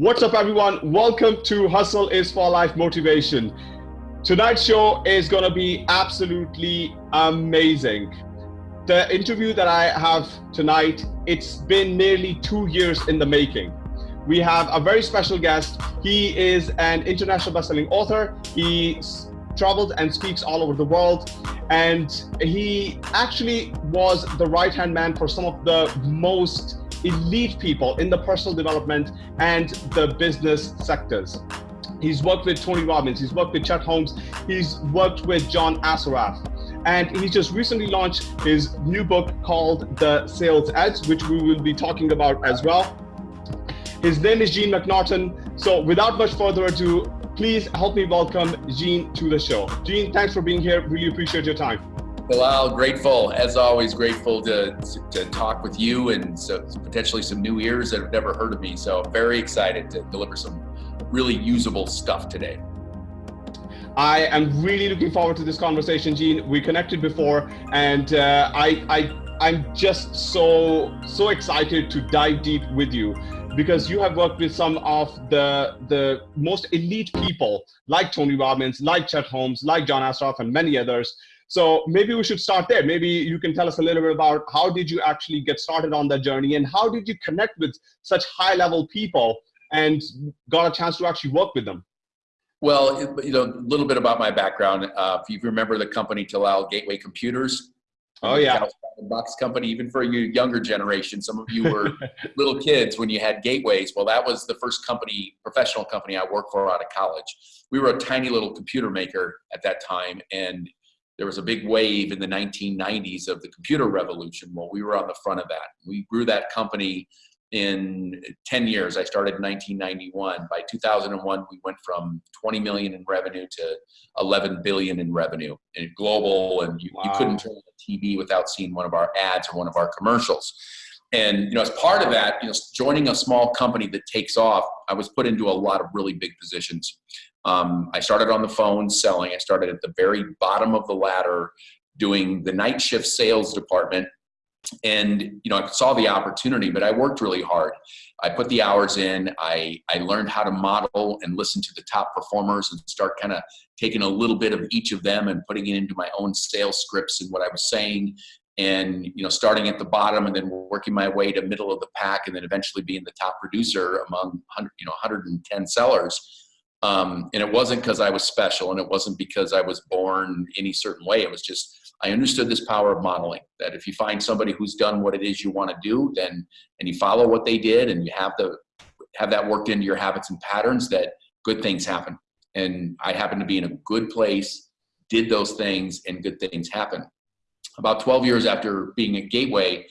What's up, everyone? Welcome to Hustle is for Life Motivation. Tonight's show is going to be absolutely amazing. The interview that I have tonight, it's been nearly two years in the making. We have a very special guest. He is an international best-selling author. He traveled and speaks all over the world. And he actually was the right-hand man for some of the most elite people in the personal development and the business sectors. He's worked with Tony Robbins, he's worked with Chet Holmes, he's worked with John Assaraf. And he just recently launched his new book called The Sales Edge, which we will be talking about as well. His name is Gene McNaughton. So without much further ado, please help me welcome Gene to the show. Gene, thanks for being here. Really appreciate your time. Bilal, grateful, as always, grateful to, to, talk with you and so potentially some new ears that have never heard of me. So very excited to deliver some really usable stuff today. I am really looking forward to this conversation, Gene. We connected before, and uh, I, I, I'm just so so excited to dive deep with you because you have worked with some of the the most elite people like Tony Robbins, like Chet Holmes, like John Assaraf, and many others so maybe we should start there. Maybe you can tell us a little bit about how did you actually get started on that journey and how did you connect with such high level people and got a chance to actually work with them? Well, you know, a little bit about my background. Uh, if you remember the company Talal Gateway Computers. Oh yeah. Box company, even for your younger generation, some of you were little kids when you had gateways. Well, that was the first company, professional company I worked for out of college. We were a tiny little computer maker at that time, and there was a big wave in the 1990s of the computer revolution. Well, we were on the front of that. We grew that company in 10 years. I started in 1991. By 2001, we went from 20 million in revenue to 11 billion in revenue and global. And you, wow. you couldn't turn on the TV without seeing one of our ads or one of our commercials. And you know, as part of that, you know, joining a small company that takes off, I was put into a lot of really big positions. Um, I started on the phone selling. I started at the very bottom of the ladder doing the night shift sales department. And, you know, I saw the opportunity, but I worked really hard. I put the hours in. I, I learned how to model and listen to the top performers and start kind of taking a little bit of each of them and putting it into my own sales scripts and what I was saying and you know starting at the bottom and then working my way to middle of the pack and then eventually being the top producer among 100 you know 110 sellers um, and it wasn't because I was special and it wasn't because I was born any certain way. It was just, I understood this power of modeling that if you find somebody who's done what it is you want to do, then, and you follow what they did and you have the, have that worked into your habits and patterns that good things happen. And I happened to be in a good place, did those things and good things happen. About 12 years after being at Gateway,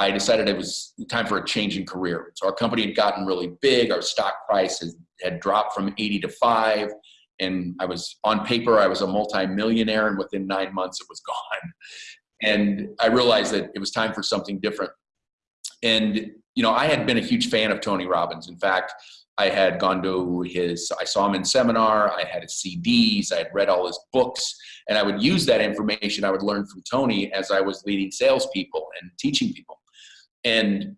I decided it was time for a change in career. So our company had gotten really big. Our stock price had, had dropped from 80 to five. And I was on paper, I was a multi-millionaire and within nine months it was gone. And I realized that it was time for something different. And, you know, I had been a huge fan of Tony Robbins. In fact, I had gone to his, I saw him in seminar, I had his CDs, I had read all his books, and I would use that information I would learn from Tony as I was leading salespeople and teaching people. And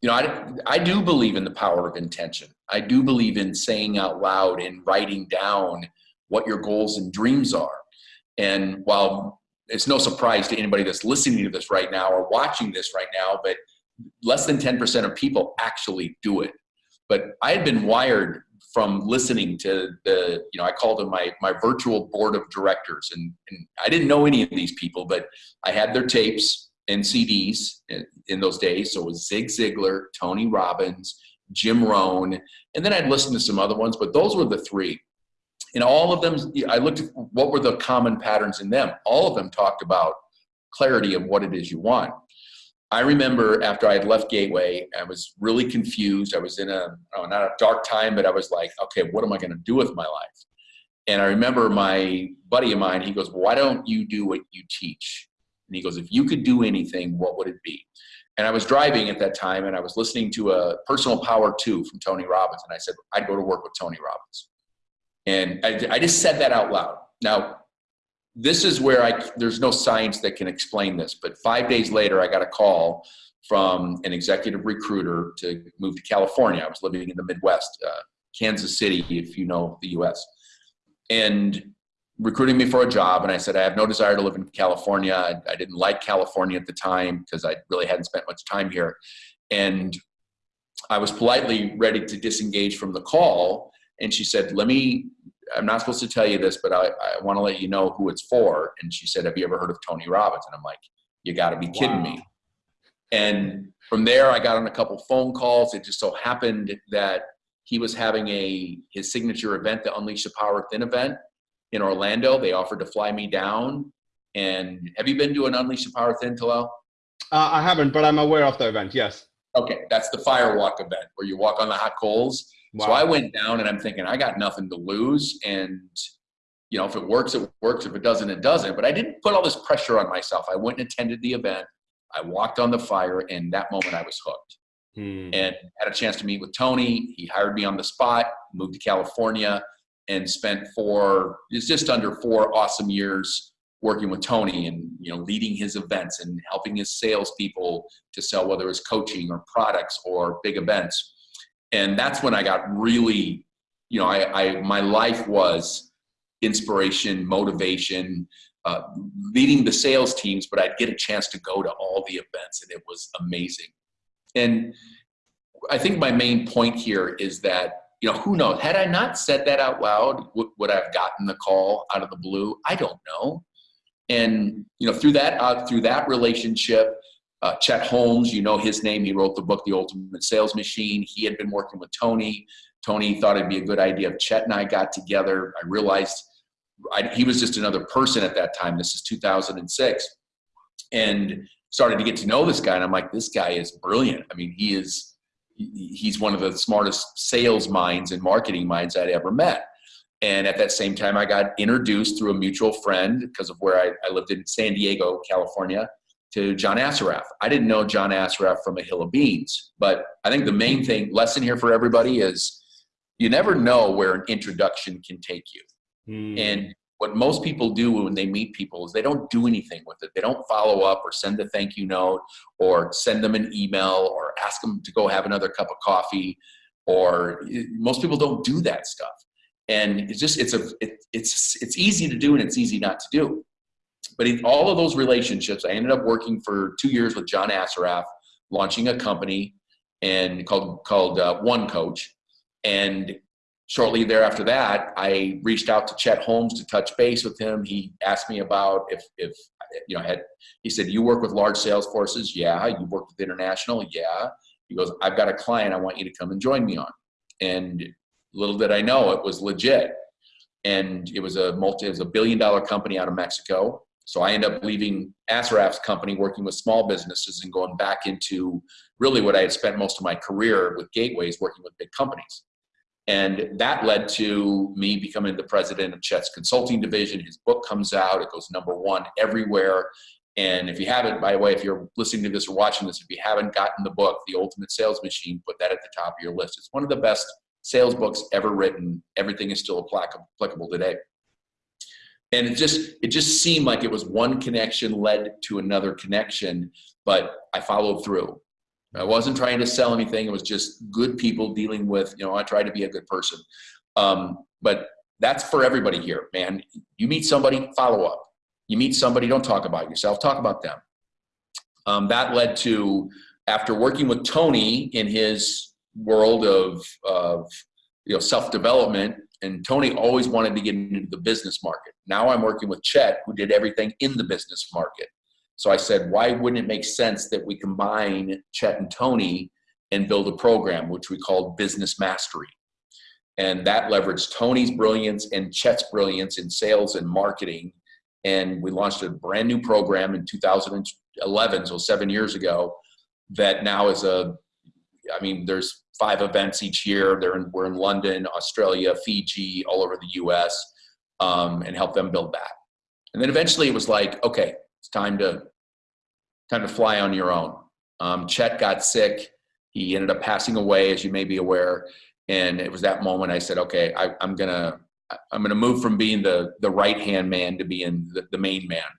you know, I, I do believe in the power of intention. I do believe in saying out loud and writing down what your goals and dreams are. And while it's no surprise to anybody that's listening to this right now or watching this right now, but less than 10% of people actually do it. But I had been wired from listening to the, you know, I called them my, my virtual board of directors. And, and I didn't know any of these people, but I had their tapes and CDs in, those days. So it was Zig Ziglar, Tony Robbins, Jim Rohn, and then I'd listen to some other ones, but those were the three. And all of them, I looked at what were the common patterns in them. All of them talked about clarity of what it is you want. I remember after I had left Gateway, I was really confused. I was in a, oh, not a dark time, but I was like, okay, what am I going to do with my life? And I remember my buddy of mine, he goes, why don't you do what you teach? And he goes, if you could do anything, what would it be? And I was driving at that time and I was listening to a Personal Power 2 from Tony Robbins. And I said, I'd go to work with Tony Robbins. And I, I just said that out loud. Now, this is where I, there's no science that can explain this, but five days later, I got a call from an executive recruiter to move to California. I was living in the Midwest, uh, Kansas City, if you know the US. And recruiting me for a job. And I said, I have no desire to live in California. I, I didn't like California at the time because I really hadn't spent much time here. And I was politely ready to disengage from the call. And she said, Let me, I'm not supposed to tell you this, but I, I want to let you know who it's for. And she said, Have you ever heard of Tony Robbins? And I'm like, You got to be kidding wow. me. And from there, I got on a couple phone calls. It just so happened that he was having a his signature event, the Unleash the Power Within event in Orlando. They offered to fly me down. And have you been to an Unleash the Power Within, Talal? Uh, I haven't, but I'm aware of the event. Yes. Okay, that's the firewalk event where you walk on the hot coals. Wow. So I went down and I'm thinking I got nothing to lose, and you know if it works, it works. If it doesn't, it doesn't. But I didn't put all this pressure on myself. I went and attended the event. I walked on the fire, and that moment I was hooked. Hmm. And had a chance to meet with Tony. He hired me on the spot. Moved to California and spent four. It's just under four awesome years working with Tony and you know leading his events and helping his salespeople to sell whether it's coaching or products or big events. And that's when I got really, you know, I, I my life was inspiration, motivation, uh, leading the sales teams, but I'd get a chance to go to all the events and it was amazing. And I think my main point here is that you know, who knows? Had I not said that out loud, would, would I have gotten the call out of the blue? I don't know. And you know, through that uh, through that relationship, uh, Chet Holmes, you know his name. He wrote the book, The Ultimate Sales Machine. He had been working with Tony. Tony thought it'd be a good idea if Chet and I got together. I realized I, he was just another person at that time. This is 2006, and started to get to know this guy. And I'm like, this guy is brilliant. I mean, he is he's one of the smartest sales minds and marketing minds I'd ever met. And at that same time, I got introduced through a mutual friend because of where I, I, lived in San Diego, California, to John Assaraf. I didn't know John Assaraf from a hill of beans, but I think the main thing, lesson here for everybody is you never know where an introduction can take you. Mm. And what most people do when they meet people is they don't do anything with it. They don't follow up or send a thank you note or send them an email or ask them to go have another cup of coffee or most people don't do that stuff. And it's just it's a it, it's it's easy to do and it's easy not to do. But in all of those relationships i ended up working for two years with john assaraf launching a company and called called uh, one coach. And shortly thereafter that i reached out to chet holmes to touch base with him he asked me about if if you know had he said you work with large sales forces yeah you work with international yeah he goes i've got a client i want you to come and join me on and Little did I know it was legit. And it was a multi, it was a billion dollar company out of Mexico. So I ended up leaving Assaraf's company, working with small businesses and going back into really what I had spent most of my career with gateways, working with big companies. And that led to me becoming the president of Chet's consulting division. His book comes out, it goes number one everywhere. And if you haven't, by the way, if you're listening to this or watching this, if you haven't gotten the book, The Ultimate Sales Machine, put that at the top of your list. It's one of the best sales books ever written. Everything is still applicable today. And it just it just seemed like it was one connection led to another connection, but I followed through. I wasn't trying to sell anything. It was just good people dealing with, you know, I tried to be a good person. Um, but that's for everybody here, man. You meet somebody, follow up. You meet somebody, don't talk about yourself, talk about them. Um, that led to, after working with Tony in his world of, of you know, self-development and Tony always wanted to get into the business market. Now I'm working with Chet who did everything in the business market. So I said, why wouldn't it make sense that we combine Chet and Tony and build a program which we called Business Mastery. And that leveraged Tony's brilliance and Chet's brilliance in sales and marketing. And we launched a brand new program in 2011, so seven years ago, that now is a I mean, there's five events each year. They're in, we're in London, Australia, Fiji, all over the U.S. Um, and help them build that. And then eventually it was like, okay, it's time to time to fly on your own. Um, Chet got sick. He ended up passing away, as you may be aware. And it was that moment I said, okay, I, am gonna I'm gonna move from being the the right hand man to being the, the main man.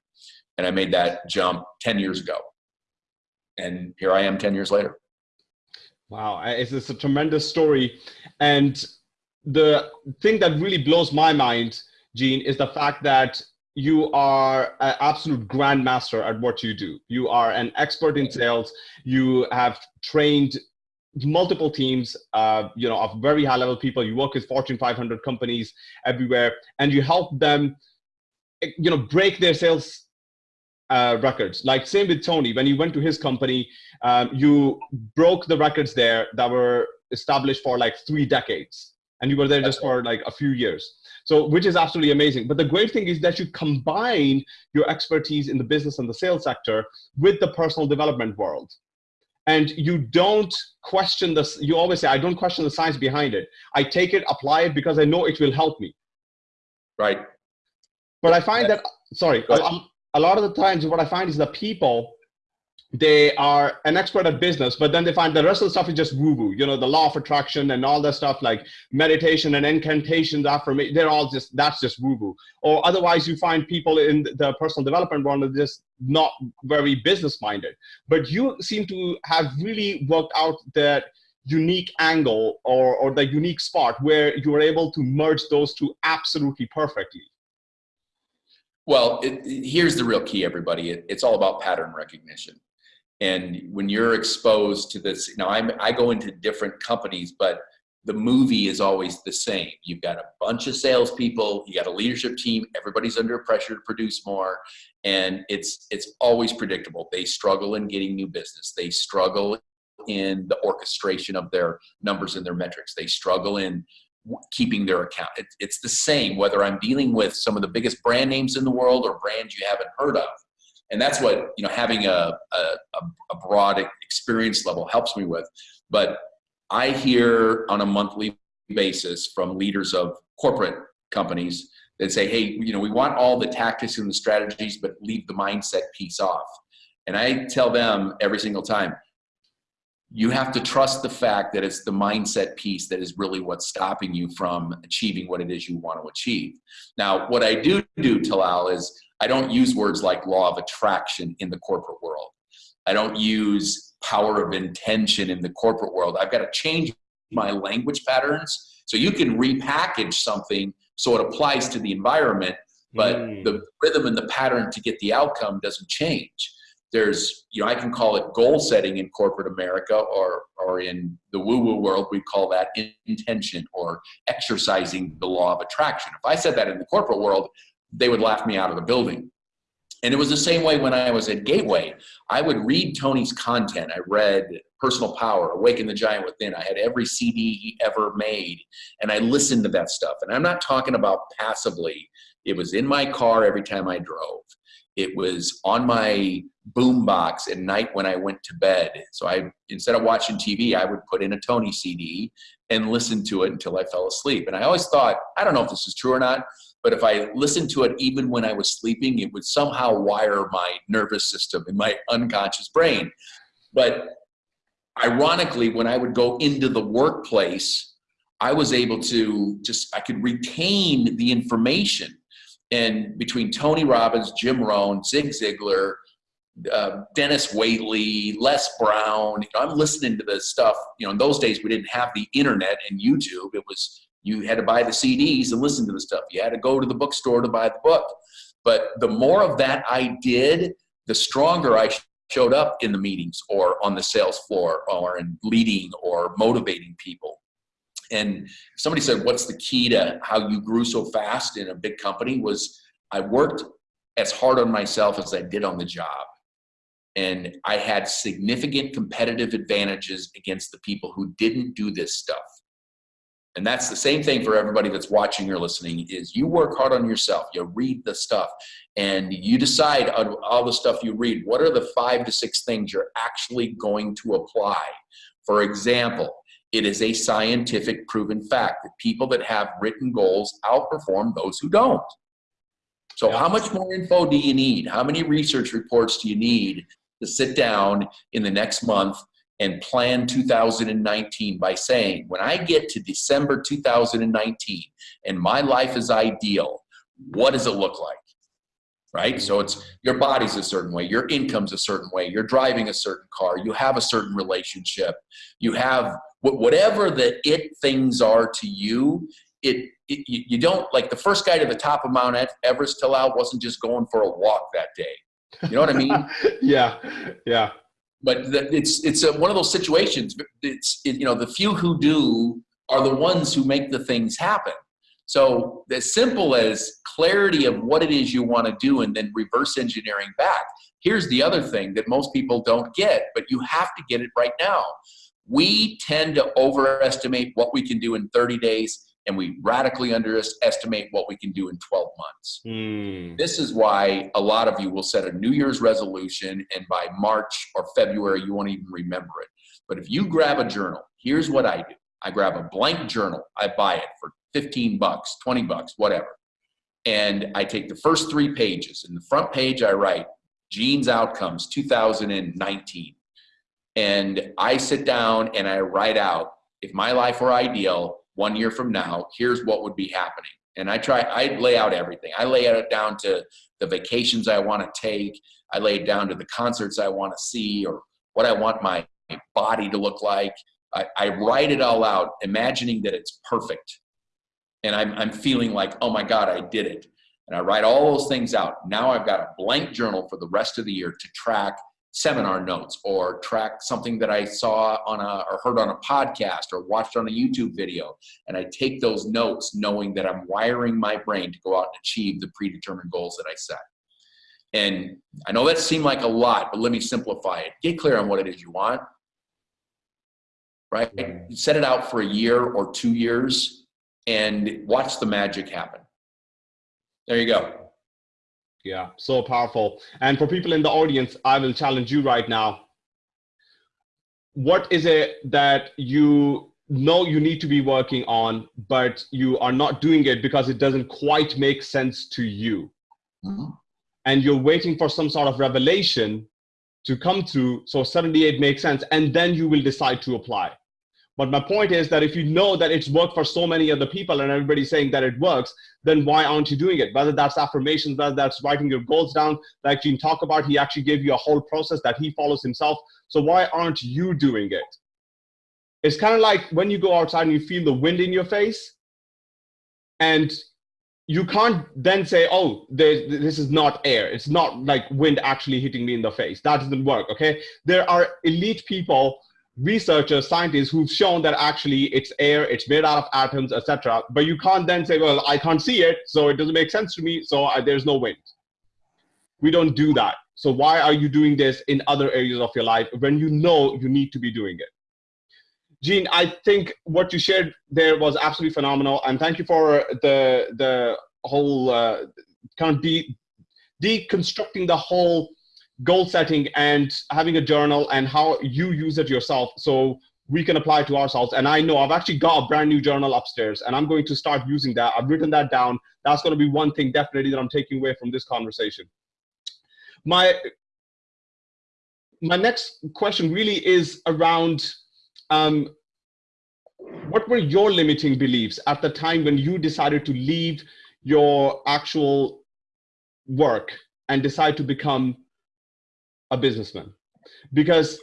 And I made that jump 10 years ago. And here I am 10 years later. Wow, it's, it's a tremendous story. And the thing that really blows my mind, Gene, is the fact that you are an absolute grandmaster at what you do. You are an expert in sales. You have trained multiple teams, uh, you know, of very high level people. You work with Fortune 500 companies everywhere, and you help them, you know, break their sales uh, records. Like same with Tony, when you went to his company, um, you broke the records there that were established for like three decades, and you were there just for like a few years. So, which is absolutely amazing. But the great thing is that you combine your expertise in the business and the sales sector with the personal development world. And you don't question this. You always say, I don't question the science behind it. I take it, apply it because I know it will help me. Right. But I find that, sorry, a, um, a lot of the times what I find is that people they are an expert at business, but then they find the rest of the stuff is just woo woo. You know, the law of attraction and all that stuff like meditation and incantations, affirmation, they're all just, that's just woo woo. Or otherwise, you find people in the personal development world are just not very business minded. But you seem to have really worked out that unique angle or, or the unique spot where you were able to merge those two absolutely perfectly. Well, it, here's the real key, everybody. It, it's all about pattern recognition. And when you're exposed to this, now I'm, I go into different companies, but the movie is always the same. You've got a bunch of salespeople, you got a leadership team, everybody's under pressure to produce more, and it's it's always predictable. They struggle in getting new business. They struggle in the orchestration of their numbers and their metrics. They struggle in keeping their account. It, it's the same whether I'm dealing with some of the biggest brand names in the world or brands you haven't heard of and that's what you know having a, a, a broad experience level helps me with. But i hear on a monthly basis from leaders of corporate companies that say hey you know we want all the tactics and the strategies but leave the mindset piece off. And i tell them every single time you have to trust the fact that it's the mindset piece that is really what's stopping you from achieving what it is you want to achieve now what i do do talal is I don't use words like law of attraction in the corporate world. I don't use power of intention in the corporate world. I've got to change my language patterns. So you can repackage something so it applies to the environment, but mm. the rhythm and the pattern to get the outcome doesn't change. There's, you know, I can call it goal setting in corporate America or, or in the woo woo world, we call that intention or exercising the law of attraction. If I said that in the corporate world, they would laugh me out of the building. And it was the same way when I was at Gateway. I would read Tony's content. I read Personal Power, Awaken the Giant Within. I had every CD he ever made, and I listened to that stuff. And I'm not talking about passively. It was in my car every time I drove. It was on my boombox at night when I went to bed. So I, instead of watching TV, I would put in a Tony CD and listen to it until I fell asleep. And I always thought, I don't know if this is true or not, but if I listened to it even when I was sleeping, it would somehow wire my nervous system in my unconscious brain. But ironically, when I would go into the workplace, I was able to just, I could retain the information. And between Tony Robbins, Jim Rohn, Zig Ziglar, uh, Dennis Waitley, Les Brown, you know, I'm listening to this stuff. You know, in those days we didn't have the internet and YouTube. It was you had to buy the CDs and listen to the stuff. You had to go to the bookstore to buy the book. But the more of that I did, the stronger I showed up in the meetings or on the sales floor or in leading or motivating people. And somebody said, what's the key to how you grew so fast in a big company? Was I worked as hard on myself as I did on the job. And I had significant competitive advantages against the people who didn't do this stuff. And that's the same thing for everybody that's watching or listening is you work hard on yourself. You read the stuff. And you decide on all the stuff you read. What are the five to six things you're actually going to apply? For example it is a scientific proven fact that people that have written goals outperform those who don't so how much more info do you need how many research reports do you need to sit down in the next month and plan 2019 by saying, when I get to December 2019 and my life is ideal, what does it look like? right? So it's your body's a certain way, your income's a certain way, you're driving a certain car, you have a certain relationship, you have whatever the it things are to you. It, it you don't like the first guy to the top of Mount Everest till out wasn't just going for a walk that day. You know what I mean? yeah, yeah. But the, it's it's a, one of those situations. It's it, you know the few who do are the ones who make the things happen. So as simple as clarity of what it is you want to do and then reverse engineering back. Here's the other thing that most people don't get, but you have to get it right now. We tend to overestimate what we can do in 30 days and we radically underestimate what we can do in 12 months. Mm. This is why a lot of you will set a New Year's resolution and by March or February, you won't even remember it. But if you grab a journal, here's what I do. I grab a blank journal. I buy it for 15 bucks, 20 bucks, whatever. And I take the first three pages. In the front page, I write Gene's Outcomes 2019. And I sit down and I write out if my life were ideal, one year from now, here's what would be happening. And I try, I lay out everything. I lay it down to the vacations I want to take. I lay it down to the concerts I want to see or what I want my body to look like. I, I write it all out, imagining that it's perfect and I'm, I'm feeling like, oh my God, I did it. And I write all those things out. Now I've got a blank journal for the rest of the year to track seminar notes or track something that I saw on a or heard on a podcast or watched on a YouTube video. And I take those notes knowing that I'm wiring my brain to go out and achieve the predetermined goals that I set. And I know that seemed like a lot, but let me simplify it. Get clear on what it is you want, right? Set it out for a year or two years and watch the magic happen. There you go. Yeah, so powerful. And for people in the audience, I will challenge you right now. What is it that you know you need to be working on, but you are not doing it because it doesn't quite make sense to you? Mm-hmm. And you're waiting for some sort of revelation to come through so 78 makes sense, and then you will decide to apply. But my point is that if you know that it's worked for so many other people and everybody's saying that it works, then why aren't you doing it? Whether that's affirmations, whether that's writing your goals down, like Gene talked about, he actually gave you a whole process that he follows himself. So why aren't you doing it? It's kind of like when you go outside and you feel the wind in your face and you can't then say, oh, this is not air. It's not like wind actually hitting me in the face. That doesn't work, okay? There are elite people researchers, scientists who've shown that actually it's air, it's made out of atoms, etc. But you can't then say, well, I can't see it, so it doesn't make sense to me, so I, there's no wind. We don't do that. So why are you doing this in other areas of your life when you know you need to be doing it? Gene, I think what you shared there was absolutely phenomenal, and thank you for the the whole uh, kind of de- deconstructing the whole goal setting and having a journal and how you use it yourself so we can apply to ourselves. And i know i've actually got a brand new journal upstairs and i'm going to start using that. I've written that down. That's going to be one thing definitely that i'm taking away from this conversation. My my next question really is around um, what were your limiting beliefs at the time when you decided to leave your actual work and decide to become a businessman. Because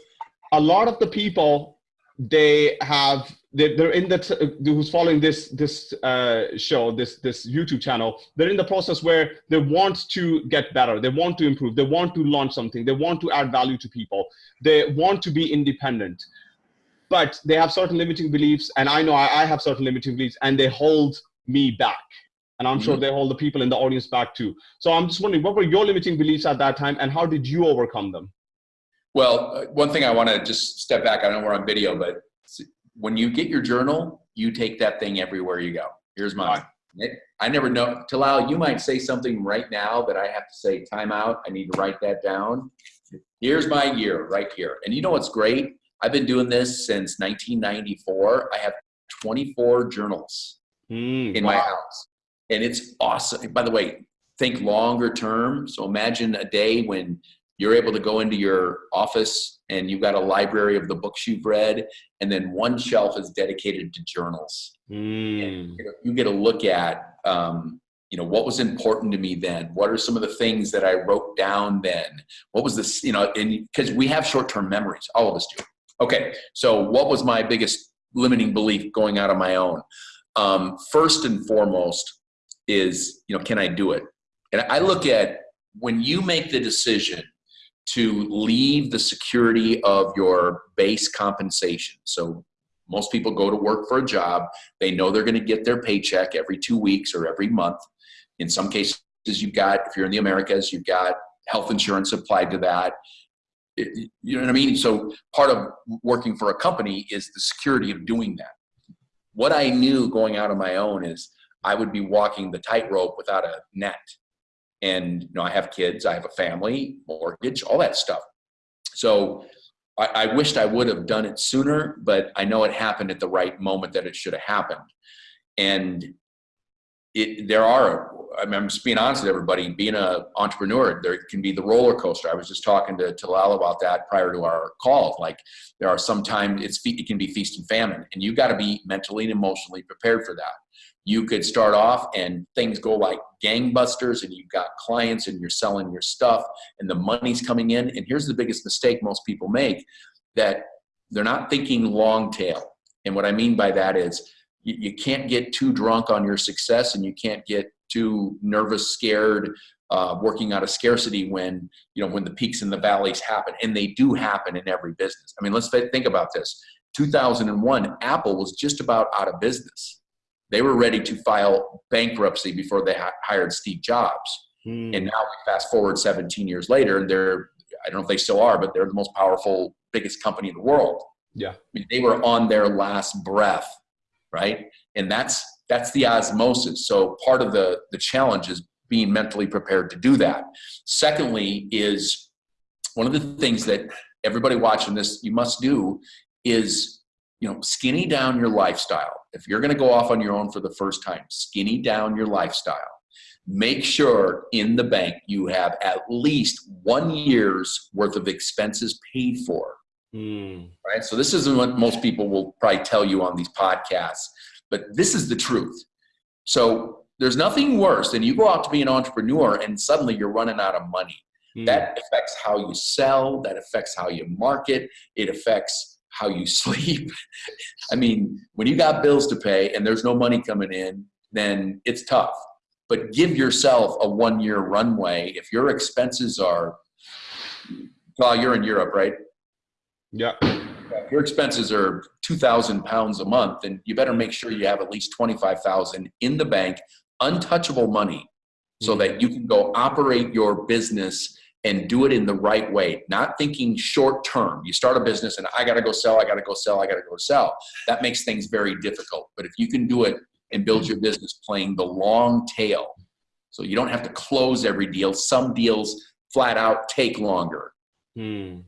a lot of the people they have they're in the who's following this this uh, show this this youtube channel they're in the process where they want to get better they want to improve they want to launch something they want to add value to people they want to be independent. But they have certain limiting beliefs and i know i, I have certain limiting beliefs and they hold me back and I'm mm-hmm. sure they hold the people in the audience back too. So I'm just wondering, what were your limiting beliefs at that time, and how did you overcome them? Well, uh, one thing I want to just step back. I know we're on video, but when you get your journal, you take that thing everywhere you go. Here's mine. I never know. Talal, you might say something right now that I have to say, time out. I need to write that down. Here's my year right here. And you know what's great? I've been doing this since 1994. I have 24 journals mm, in wow. my house and it's awesome. By the way, think longer term. So imagine a day when you're able to go into your office and you've got a library of the books you've read, and then one shelf is dedicated to journals. Mm. you, know, you, get a look at, um, you know what was important to me then what are some of the things that i wrote down then what was this you know because we have short-term memories all of us do okay so what was my biggest limiting belief going out on my own um, first and foremost is you know can i do it and i look at when you make the decision to leave the security of your base compensation so most people go to work for a job they know they're going to get their paycheck every two weeks or every month in some cases, you've got, if you're in the Americas, you've got health insurance applied to that. It, you know what I mean? So part of working for a company is the security of doing that. What I knew going out on my own is I would be walking the tightrope without a net. And you know, I have kids, I have a family, mortgage, all that stuff. So I, I wished I would have done it sooner, but I know it happened at the right moment that it should have happened. And it, there are I mean, I'm just being honest with everybody. Being an entrepreneur, there can be the roller coaster. I was just talking to Talal about that prior to our call. Like there are sometimes it's it can be feast and famine, and you got to be mentally and emotionally prepared for that. You could start off and things go like gangbusters, and you've got clients and you're selling your stuff, and the money's coming in. And here's the biggest mistake most people make: that they're not thinking long tail. And what I mean by that is you, you can't get too drunk on your success, and you can't get too nervous, scared, uh, working out of scarcity when you know when the peaks and the valleys happen, and they do happen in every business. I mean, let's think about this. 2001, Apple was just about out of business. They were ready to file bankruptcy before they hired Steve Jobs. Hmm. And now we fast forward 17 years later, and they're I don't know if they still are, but they're the most powerful, biggest company in the world. Yeah, I mean, they were on their last breath, right? And that's that's the osmosis. So part of the, the challenge is being mentally prepared to do that. Secondly, is one of the things that everybody watching this you must do is you know skinny down your lifestyle. If you're going to go off on your own for the first time, skinny down your lifestyle. Make sure in the bank you have at least one year's worth of expenses paid for. Mm. Right. So this isn't what most people will probably tell you on these podcasts but this is the truth. So there's nothing worse than you go out to be an entrepreneur and suddenly you're running out of money. Mm. That affects how you sell, that affects how you market, it affects how you sleep. I mean, when you got bills to pay and there's no money coming in, then it's tough. But give yourself a one year runway. If your expenses are, well, you're in Europe, right? Yeah if your expenses are 2,000 pounds a month, then you better make sure you have at least 25,000 in the bank, untouchable money, so mm-hmm. that you can go operate your business and do it in the right way, not thinking short term. You start a business and I got to go sell, I got to go sell, I got to go sell. That makes things very difficult. But if you can do it and build your business playing the long tail, so you don't have to close every deal, some deals flat out take longer. Hmm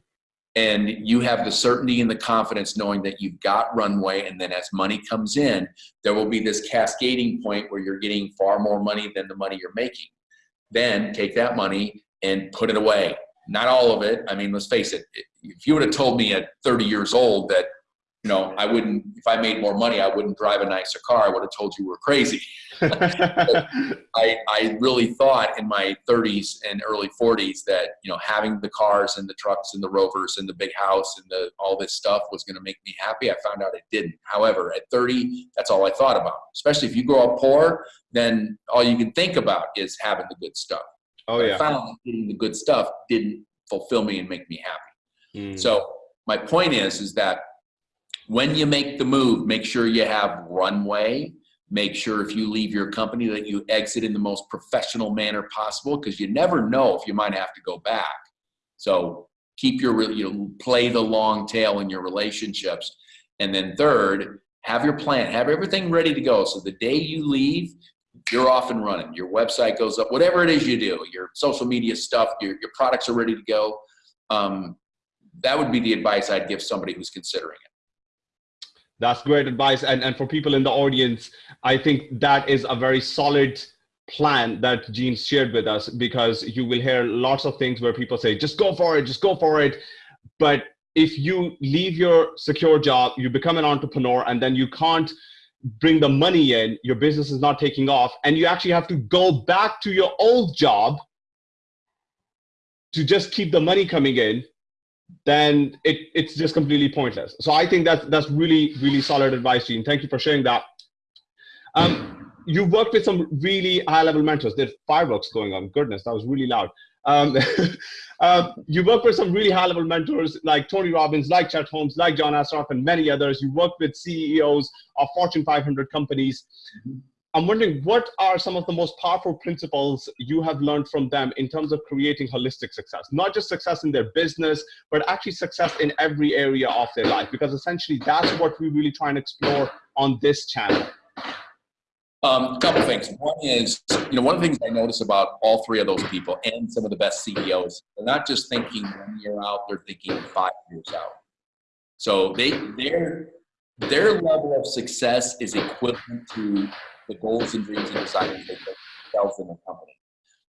and you have the certainty and the confidence knowing that you've got runway and then as money comes in there will be this cascading point where you're getting far more money than the money you're making then take that money and put it away not all of it i mean let's face it if you would have told me at 30 years old that you know, I wouldn't, if I made more money, I wouldn't drive a nicer car. I would have told you we're crazy. I, I really thought in my 30s and early 40s that, you know, having the cars and the trucks and the rovers and the big house and the, all this stuff was going to make me happy. I found out it didn't. However, at 30, that's all I thought about. Especially if you grow up poor, then all you can think about is having the good stuff. Oh, yeah. I found getting the good stuff didn't fulfill me and make me happy. Mm. So my point is, is that when you make the move, make sure you have runway. Make sure if you leave your company that you exit in the most professional manner possible because you never know if you might have to go back. So keep your, you know, play the long tail in your relationships. And then third, have your plan, have everything ready to go. So the day you leave, you're off and running. Your website goes up, whatever it is you do, your social media stuff, your, your products are ready to go. Um, that would be the advice I'd give somebody who's considering it. That's great advice. And, and for people in the audience, I think that is a very solid plan that Gene shared with us because you will hear lots of things where people say, just go for it, just go for it. But if you leave your secure job, you become an entrepreneur, and then you can't bring the money in, your business is not taking off, and you actually have to go back to your old job to just keep the money coming in, then it, it's just completely pointless. So I think that's that's really really solid advice, Gene. Thank you for sharing that. Um, you worked with some really high level mentors. There's fireworks going on. Goodness, that was really loud. Um, uh, you work with some really high level mentors like Tony Robbins, like Chet Holmes, like John Assaraf, and many others. You work with CEOs of Fortune 500 companies. I'm wondering what are some of the most powerful principles you have learned from them in terms of creating holistic success, not just success in their business, but actually success in every area of their life, because essentially that's what we really try and explore on this channel. Um, a couple things. One is, you know, one of the things I notice about all three of those people and some of the best CEOs, they're not just thinking one year out; they're thinking five years out. So they their their level of success is equivalent to the goals and dreams and desires they themselves in the company.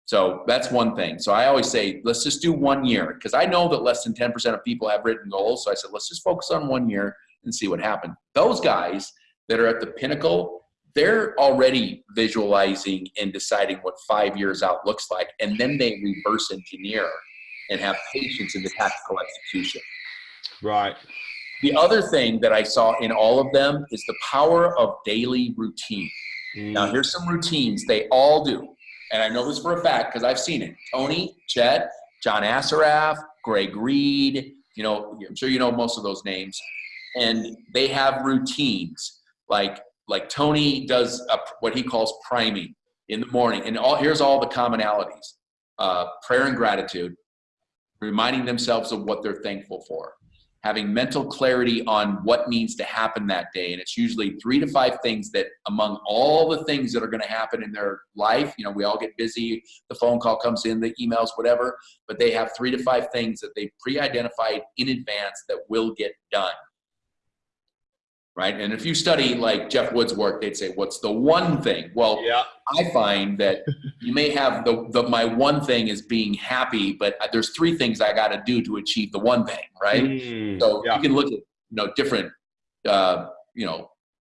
So that's one thing. So I always say, let's just do one year because I know that less than 10% of people have written goals. So I said, let's just focus on one year and see what happens. Those guys that are at the pinnacle they're already visualizing and deciding what five years out looks like, and then they reverse engineer and have patience in the tactical execution. Right. The other thing that I saw in all of them is the power of daily routine. Mm. Now, here's some routines they all do, and I know this for a fact because I've seen it. Tony, Chet, John Assaraf, Greg Reid, you know, I'm sure you know most of those names, and they have routines like like Tony does a, what he calls priming in the morning. And all, here's all the commonalities uh, prayer and gratitude, reminding themselves of what they're thankful for, having mental clarity on what needs to happen that day. And it's usually three to five things that, among all the things that are going to happen in their life, you know, we all get busy, the phone call comes in, the emails, whatever, but they have three to five things that they pre identified in advance that will get done right? And if you study like Jeff Wood's work, they'd say, "What's the one thing?" Well, yeah. I find that you may have the, the my one thing is being happy, but there's three things I got to do to achieve the one thing, right? Mm, so yeah. you can look at you know different uh, you know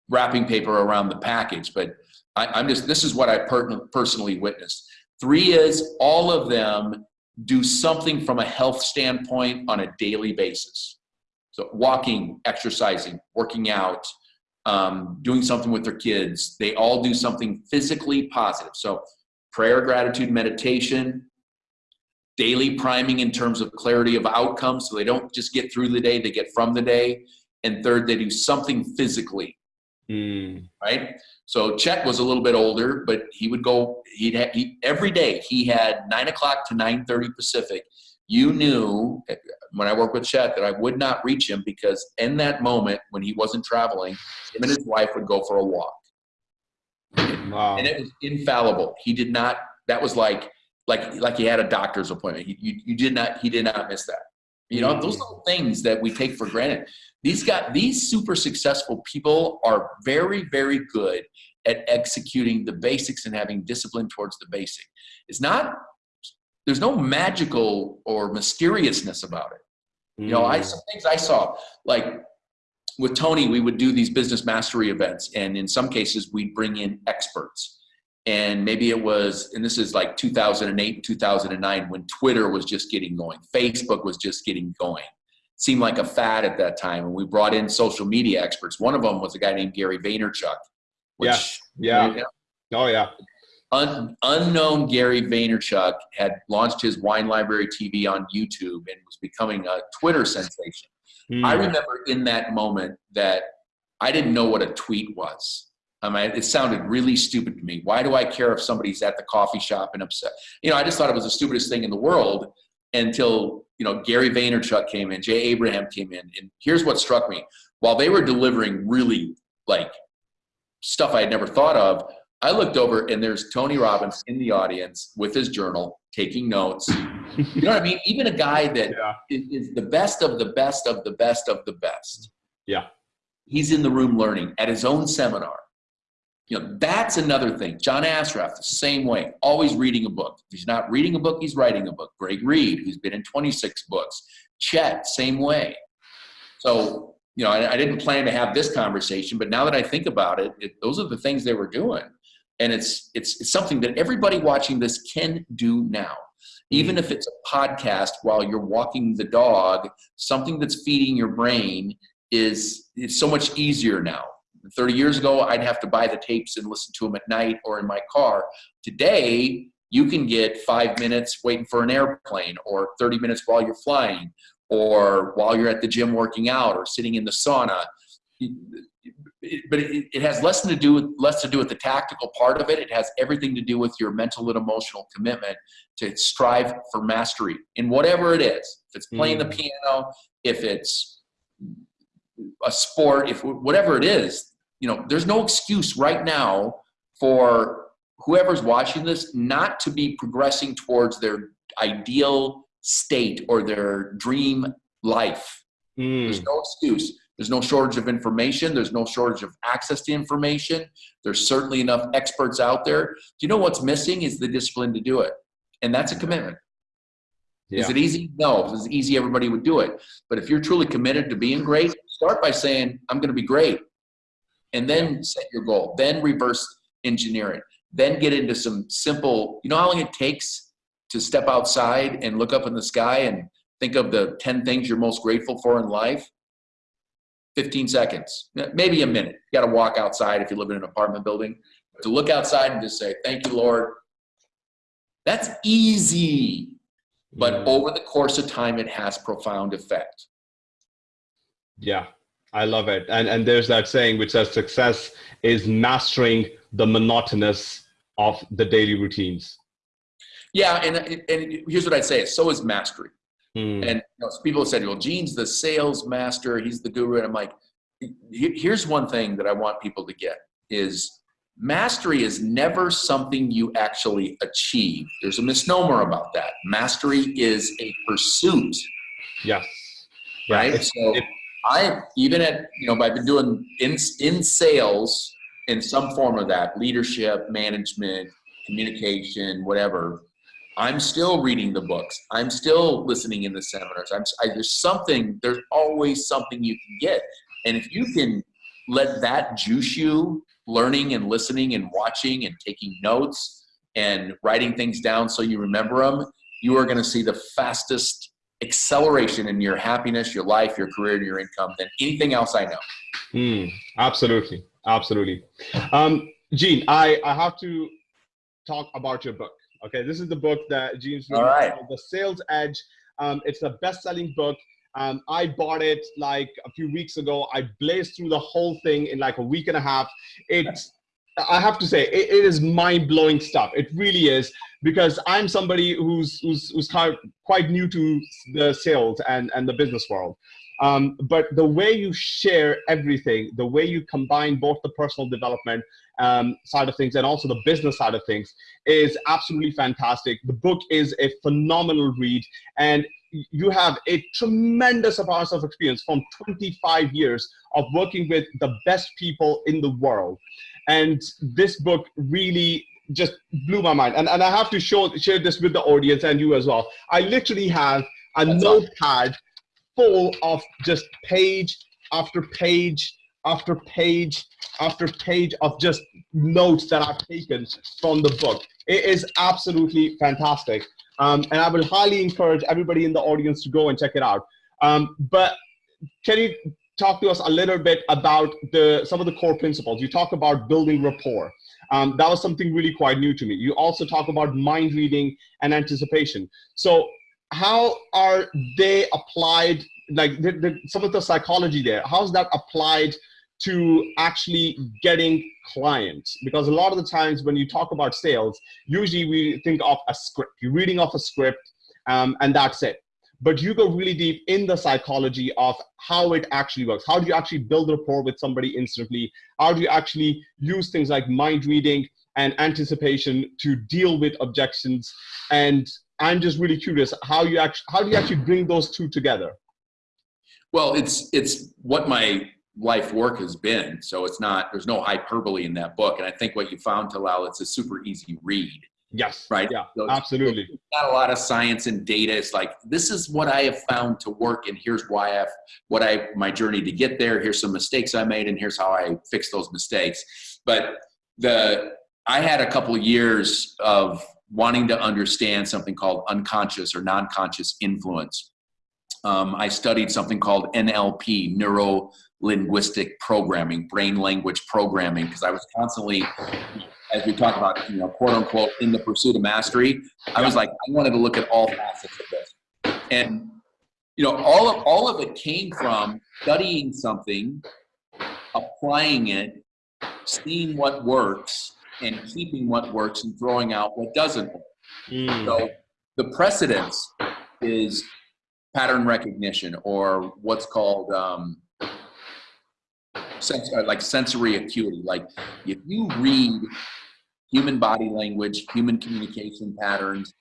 wrapping paper around the package, but I, am just this is what I per- personally witnessed. Three is all of them do something from a health standpoint on a daily basis. So walking, exercising, working out, um, doing something with their kids, they all do something physically positive. So prayer, gratitude, meditation, daily priming in terms of clarity of outcomes. So they don't just get through the day, they get from the day. And third, they do something physically. Mm. Right. So Chet was a little bit older, but he would go. He'd have, he, every day. He had nine o'clock to nine thirty Pacific. You knew eh, when I worked with Chet that I would not reach him because in that moment when he wasn't traveling, him and his wife would go for a walk. Wow. And it was infallible. He did not. That was like like like he had a doctor's appointment. He, you, you did not. He did not miss that. You know, those mm. little things that we take for granted. These got these super successful people are very, very good at executing the basics and having discipline towards the basic. It's not there's no magical or mysteriousness about it. Mm. You know, I some things I saw like with Tony, we would do these business mastery events, and in some cases, we'd bring in experts. And maybe it was, and this is like 2008, 2009, when Twitter was just getting going, Facebook was just getting going. It seemed like a fad at that time, and we brought in social media experts. One of them was a guy named Gary Vaynerchuk. Which, yeah, yeah. You know, oh yeah un, unknown Gary Vaynerchuk had launched his Wine Library TV on YouTube and was becoming a Twitter sensation. Mm. I remember in that moment that I didn't know what a tweet was. I mean, it sounded really stupid to me. Why do I care if somebody's at the coffee shop and upset? You know, I just thought it was the stupidest thing in the world until, you know, Gary Vaynerchuk came in, Jay Abraham came in. And here's what struck me. While they were delivering really like stuff I had never thought of, I looked over and there's Tony Robbins in the audience with his journal taking notes. You know what I mean? Even a guy that yeah. is the best of the best of the best of the best. Yeah. He's in the room learning at his own seminar. You know, that's another thing. John Assaraf, the same way, always reading a book. If he's not reading a book, he's writing a book. Greg Reid, who's been in 26 books. Chet, same way. So you know, I, I, didn't plan to have this conversation, but now that I think about it, it, those are the things they were doing. And it's, it's, it's something that everybody watching this can do now. Even mm-hmm. if it's a podcast while you're walking the dog, something that's feeding your brain is it's so much easier now. 30 years ago, I'd have to buy the tapes and listen to them at night or in my car. Today, you can get five minutes waiting for an airplane or 30 minutes while you're flying or while you're at the gym working out or sitting in the sauna but it, it, has less to do with less to do with the tactical part of it it has everything to do with your mental and emotional commitment to strive for mastery in whatever it is if it's playing mm. the piano if it's a sport if whatever it is you know there's no excuse right now for whoever's watching this not to be progressing towards their ideal state or their dream life. Mm. There's no excuse. There's no shortage of information. There's no shortage of access to information. There's certainly enough experts out there. Do you know what's missing is the discipline to do it? And that's a commitment. Yeah. Is it easy? No. If it was easy, everybody would do it. But if you're truly committed to being great, start by saying, I'm going to be great. And then yeah. set your goal. Then reverse engineer it. Then get into some simple, you know how long it takes to step outside and look up in the sky and think of the 10 things you're most grateful for in life 15 seconds maybe a minute. You got to walk outside if you live in an apartment building. To look outside and just say thank you lord. That's easy but mm. over the course of time it has profound effect. Yeah i love it. And and there's that saying which says success is mastering the monotonous of the daily routines. Yeah, and and here's what I'd say: so is mastery. Mm. And you know, people have said, "Well, Gene's the sales master; he's the guru." And I'm like, here's one thing that I want people to get: is mastery is never something you actually achieve. There's a misnomer about that. Mastery is a pursuit. Yes. Right. Yeah, so it, I even at you know I've been doing in in sales in some form of that leadership, management, communication, whatever I'm still reading the books. I'm still listening in the seminars. I'm, I, there's something, there's always something you can get. And if you can let that juice you, learning and listening and watching and taking notes and writing things down so you remember them, you are going to see the fastest acceleration in your happiness, your life, your career, and your income than anything else I know. Mm, absolutely. Absolutely. Um, Gene, I, I have to talk about your book. Okay, this is the book that Gene's All right. The Sales Edge. Um, it's a best-selling book. Um, I bought it like a few weeks ago. I blazed through the whole thing in like a week and a half. It's, I have to say, it, it is mind-blowing stuff. It really is because I'm somebody who's who's who's quite new to the sales and and the business world. Um, but the way you share everything, the way you combine both the personal development um, side of things and also the business side of things is absolutely fantastic. The book is a phenomenal read and you have a tremendous amount of experience from 25 years of working with the best people in the world. And this book really just blew my mind. And, and I have to show, share this with the audience and you as well. I literally have a That's notepad awesome. full of just page after page after page after page of just notes that I've taken from the book. It is absolutely fantastic. Um, and I will highly encourage everybody in the audience to go and check it out. Um, but can you talk to us a little bit about the some of the core principles? You talk about building rapport. Um, that was something really quite new to me. You also talk about mind reading and anticipation. So how are they applied like the, the, some of the psychology there how's that applied to actually getting clients. Because a lot of the times when you talk about sales usually we think of a script. You're reading off a script um, and that's it. But you go really deep in the psychology of how it actually works. How do you actually build rapport with somebody instantly? How do you actually use things like mind reading and anticipation to deal with objections? And i'm just really curious how you actually how do you actually bring those two together? Well it's it's what my life work has been. So it's not, there's no hyperbole in that book. And I think what you found, Talal, it's a super easy read. Yes. Right. Yeah. So absolutely. Not a lot of science and data. It's like this is what I have found to work, and here's why I've what I my journey to get there. Here's some mistakes I made, and here's how I fixed those mistakes. But the I had a couple years of wanting to understand something called unconscious or non-conscious influence. Um, I studied something called NLP, neuro linguistic programming, brain language programming, because I was constantly, as we talk about, you know, quote unquote, in the pursuit of mastery. I was like, I wanted to look at all facets of this, and you know, all of all of it came from studying something, applying it, seeing what works, and keeping what works and throwing out what doesn't work. Mm. So the precedence is pattern recognition or what's called um, sens- uh, like sensory acuity. Like if you read human body language, human communication patterns,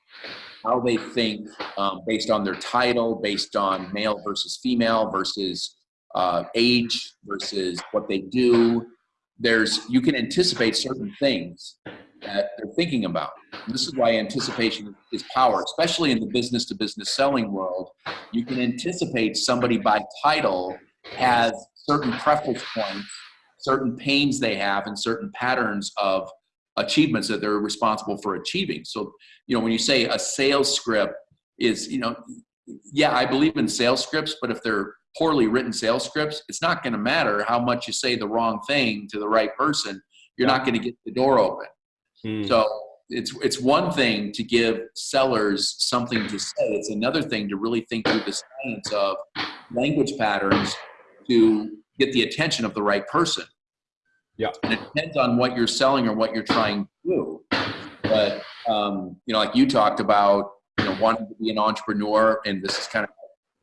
how they think um, based on their title, based on male versus female versus uh, age versus what they do. There's you can anticipate certain things that they're thinking about. And this is why anticipation is power, especially in the business to business selling world. You can anticipate somebody by title has certain preference points, certain pains they have, and certain patterns of achievements that they're responsible for achieving. So, you know, when you say a sales script is, you know, yeah, I believe in sales scripts, but if they're poorly written sales scripts, it's not going to matter how much you say the wrong thing to the right person. You're not going to get the door open. Mm. So it's it's one thing to give sellers something to say. It's another thing to really think through the science of language patterns to get the attention of the right person. Yeah. And it depends on what you're selling or what you're trying to do. But um, you know, like you talked about, you know, wanting to be an entrepreneur, and this is kind of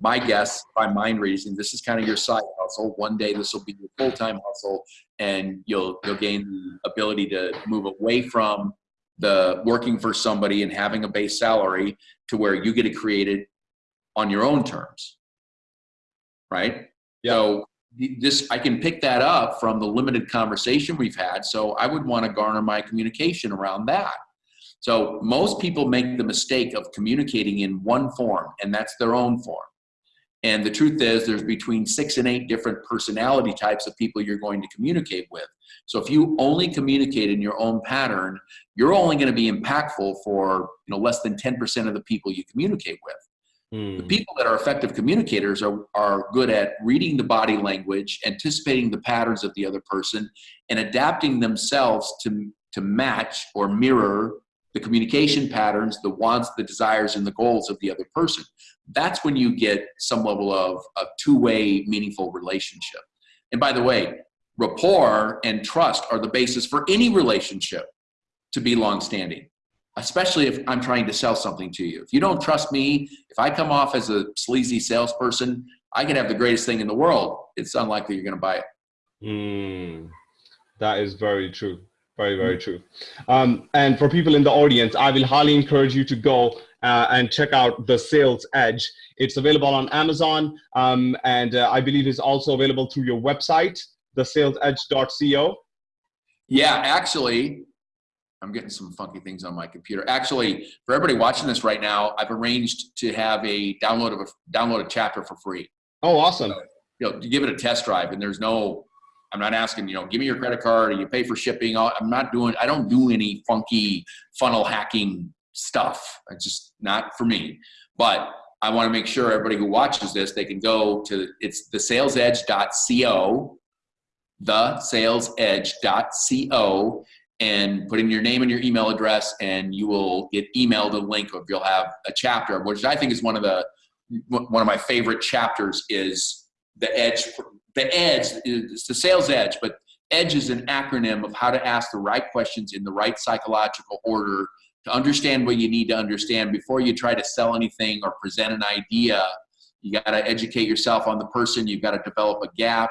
my guess by mind reason. This is kind of your side hustle. One day this will be your full time hustle, and you'll you'll gain the ability to move away from the working for somebody and having a base salary to where you get to create it on your own terms. Right? So this I can pick that up from the limited conversation we've had. So I would want to garner my communication around that. So most people make the mistake of communicating in one form, and that's their own form. And the truth is, there's between six and eight different personality types of people you're going to communicate with. So if you only communicate in your own pattern, you're only going to be impactful for you know less than 10% of the people you communicate with. The Mm. people that are effective communicators are, are good at reading the body language, anticipating the patterns of the other person, and adapting themselves to, to match or mirror the communication patterns, the wants, the desires, and the goals of the other person. That's when you get some level of a two-way meaningful relationship. And by the way, rapport and trust are the basis for any relationship to be long-standing especially if I'm trying to sell something to you. If you don't trust me, if I come off as a sleazy salesperson, I can have the greatest thing in the world. It's unlikely you're going to buy it. Mm. That is very true. Very, very true. Um, and for people in the audience, I will highly encourage you to go uh, and check out the Sales Edge. It's available on Amazon, um, and uh, I believe it's also available through your website, thesalesedge.co. Yeah, actually, I'm getting some funky things on my computer. Actually, for everybody watching this right now, I've arranged to have a download of a download a chapter for free. Oh, awesome. You know, give it a test drive, and there's no. I'm not asking, you know, give me your credit card or you pay for shipping. I'm not doing, I don't do any funky funnel hacking stuff. It's just not for me. But I want to make sure everybody who watches this, they can go to, it's thesalesedge.co, thesalesedge.co, and put in your name and your email address, and you will get emailed a link of you'll have a chapter, which I think is one of the, one of my favorite chapters is the edge the edge is the sales edge but edge is an acronym of how to ask the right questions in the right psychological order to understand what you need to understand before you try to sell anything or present an idea. You got to educate yourself on the person you've got to develop a gap.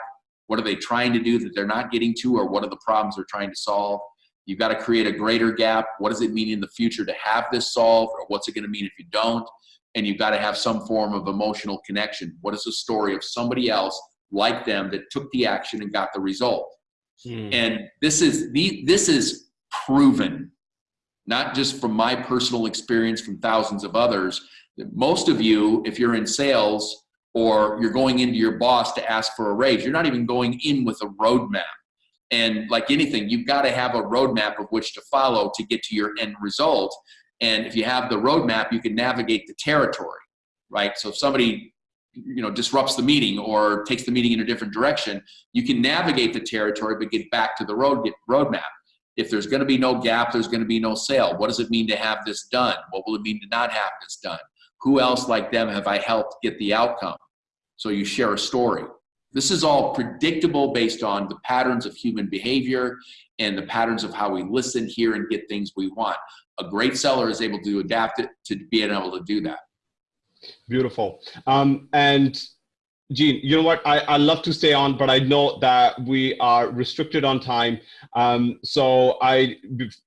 What are they trying to do that they're not getting to or what are the problems they're trying to solve you've got to create a greater gap what does it mean in the future to have this solved or what's it going to mean if you don't and you've got to have some form of emotional connection what is the story of somebody else like them that took the action and got the result. Mm. And this is the this is proven. not just from my personal experience from thousands of others. Most of you, if you're in sales or you're going into your boss to ask for a raise, you're not even going in with a roadmap. And like anything, you've got to have a roadmap of which to follow to get to your end result. And if you have the roadmap, you can navigate the territory, right? So if somebody you know disrupts the meeting or takes the meeting in a different direction, you can navigate the territory but get back to the road get roadmap. If there's going to be no gap, there's going to be no sale. What does it mean to have this done? What will it mean to not have this done? Who else like them have I helped get the outcome? So you share a story. This is all predictable based on the patterns of human behavior and the patterns of how we listen, hear, and get things we want. A great seller is able to adapt it to being able to do that. Beautiful. Um, and Gene, you know what? I, I love to stay on, but I know that we are restricted on time. Um, so I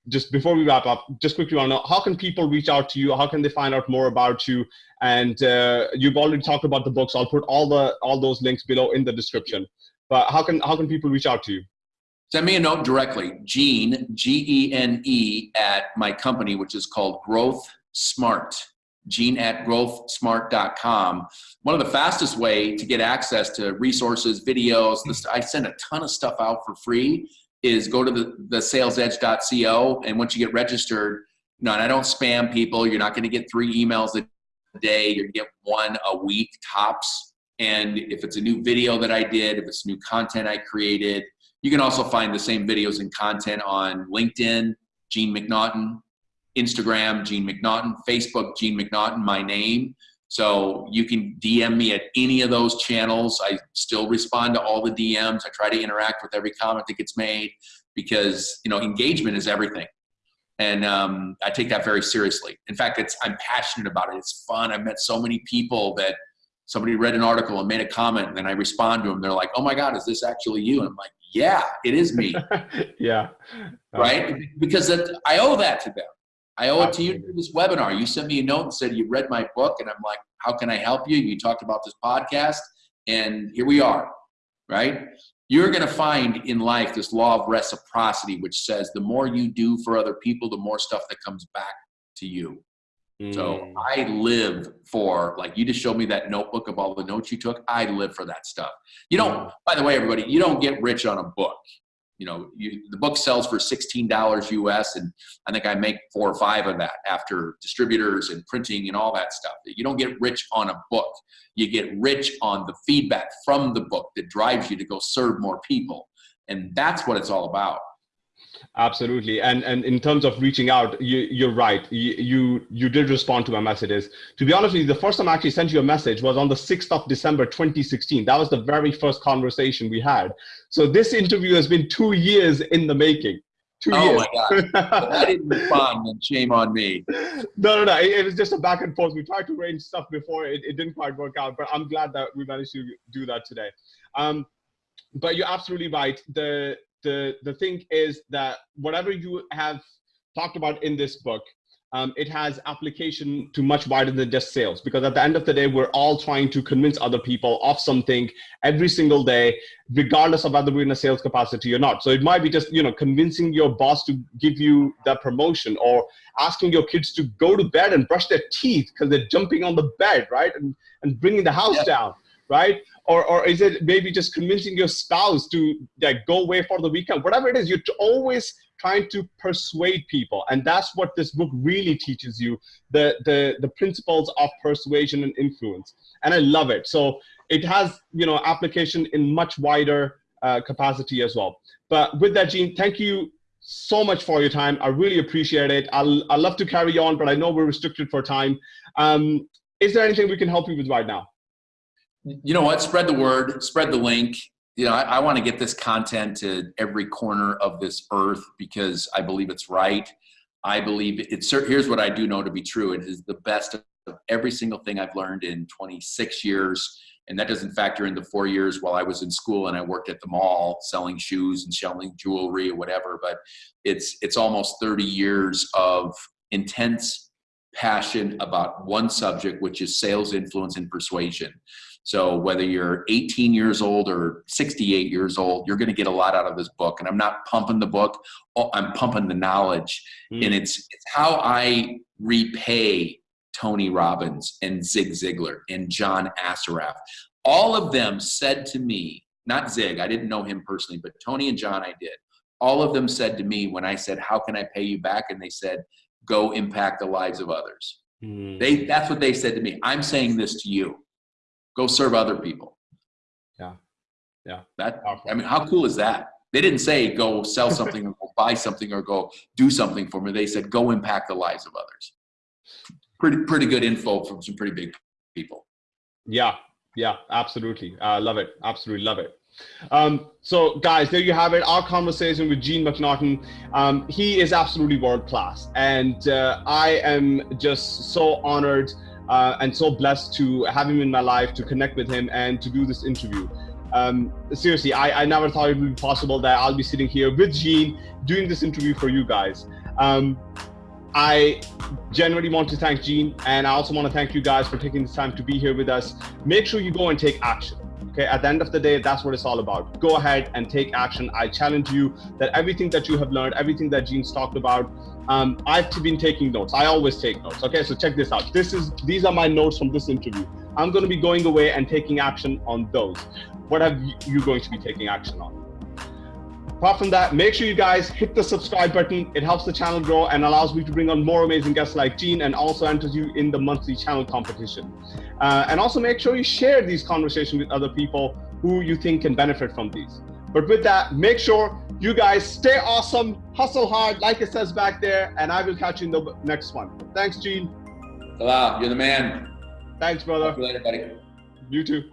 just before we wrap up, just quickly want to know how can people reach out to you? How can they find out more about you? And uh, you've already talked about the books. I'll put all the all those links below in the description. But how can how can people reach out to you? Send me a note directly, Gene G E N E at my company, which is called Growth Smart gene at growthsmart.com. One of the fastest way to get access to resources, videos, this, I send a ton of stuff out for free is go to the, the salesedge.co and once you get registered, you know, and I don't spam people, you're not going to get three emails a day, to get one a week tops. And if it's a new video that I did, if it's new content I created, you can also find the same videos and content on LinkedIn, Gene McNaughton, Instagram, Gene McNaughton, Facebook, Gene McNaughton, my name. So you can DM me at any of those channels. I still respond to all the DMs. I try to interact with every comment that gets made because you know engagement is everything, and um, I take that very seriously. In fact, it's I'm passionate about it. It's fun. I've met so many people that somebody read an article and made a comment, and then I respond to them. They're like, "Oh my God, is this actually you?" And I'm like, "Yeah, it is me." yeah. Right, because that, I owe that to them. I owe it to you for this webinar. You sent me a note and said you read my book, and I'm like, how can I help you? You talked about this podcast, and here we are, right? You're going to find in life this law of reciprocity, which says the more you do for other people, the more stuff that comes back to you. Mm. So I live for, like you just showed me that notebook of all the notes you took. I live for that stuff. You don't, mm. by the way, everybody, you don't get rich on a book you know, you, the book sells for $16 US and I think I make four or five of that after distributors and printing and all that stuff. You don't get rich on a book. You get rich on the feedback from the book that drives you to go serve more people. And that's what it's all about. Absolutely, and and in terms of reaching out, you you're right. You, you you did respond to my messages. To be honest with you, the first time I actually sent you a message was on the sixth of December, 2016. That was the very first conversation we had. So this interview has been two years in the making. Two oh years. my god! I didn't respond, and shame on me. No, no, no. It, it, was just a back and forth. We tried to arrange stuff before. It, it didn't quite work out, but I'm glad that we managed to do that today. Um, but you're absolutely right. The the the thing is that whatever you have talked about in this book um, it has application to much wider than just sales because at the end of the day we're all trying to convince other people of something every single day regardless of whether we're in a sales capacity or not. So it might be just you know convincing your boss to give you that promotion or asking your kids to go to bed and brush their teeth because they're jumping on the bed right? And, and bringing the house yeah. down right? Or, or is it maybe just convincing your spouse to like go away for the weekend? Whatever it is you're always trying to persuade people. And that's what this book really teaches you the the the principles of persuasion and influence. And i love it. So it has you know application in much wider uh, capacity as well. But with that gene thank you so much for your time. I really appreciate it. I'll i love to carry on but i know we're restricted for time. Um, is there anything we can help you with right now you know what? Spread the word, spread the link. You know, I, I want to get this content to every corner of this earth because I believe it's right. I believe it's here's what I do know to be true. It is the best of every single thing I've learned in 26 years. And that doesn't factor in the four years while I was in school and I worked at the mall selling shoes and selling jewelry or whatever. But it's it's almost 30 years of intense passion about one subject, which is sales influence and persuasion. So whether you're 18 years old or 68 years old, you're going to get a lot out of this book. And I'm not pumping the book; oh, I'm pumping the knowledge, mm. and it's it's how I repay Tony Robbins and Zig Ziglar and John Assaraf. All of them said to me, not Zig, I didn't know him personally, but Tony and John I did. All of them said to me when I said, "How can I pay you back?" and they said, "Go impact the lives of others." Mm. They that's what they said to me. I'm saying this to you go serve other people. Yeah. Yeah. That I mean, how cool is that? They didn't say go sell something or go buy something or go do something for me. They said go impact the lives of others. Pretty pretty good info from some pretty big people. Yeah. Yeah, absolutely. I uh, love it. Absolutely love it. Um, so, guys, there you have it. Our conversation with Gene McNaughton. Um, he is absolutely world class, and uh, I am just so honored uh, and so blessed to have him in my life, to connect with him, and to do this interview. Um, seriously, I, I, never thought it would be possible that I'll be sitting here with Gene doing this interview for you guys. Um, I genuinely want to thank Gene, and I also want to thank you guys for taking the time to be here with us. Make sure you go and take action. Okay, at the end of the day, that's what it's all about. Go ahead and take action. I challenge you that everything that you have learned, everything that Gene's talked about, um, I've been taking notes. I always take notes. Okay, so check this out. This is these are my notes from this interview. I'm going to be going away and taking action on those. What have you going to be taking action on? Apart from that, make sure you guys hit the subscribe button. It helps the channel grow and allows me to bring on more amazing guests like Gene and also enters you in the monthly channel competition. Uh, and also make sure you share these conversations with other people who you think can benefit from these. But with that, make sure you guys stay awesome, hustle hard, like it says back there, and I will catch you in the next one. Thanks, Gene. Salah, you're the man. Thanks, brother. Talk you later, buddy. You too.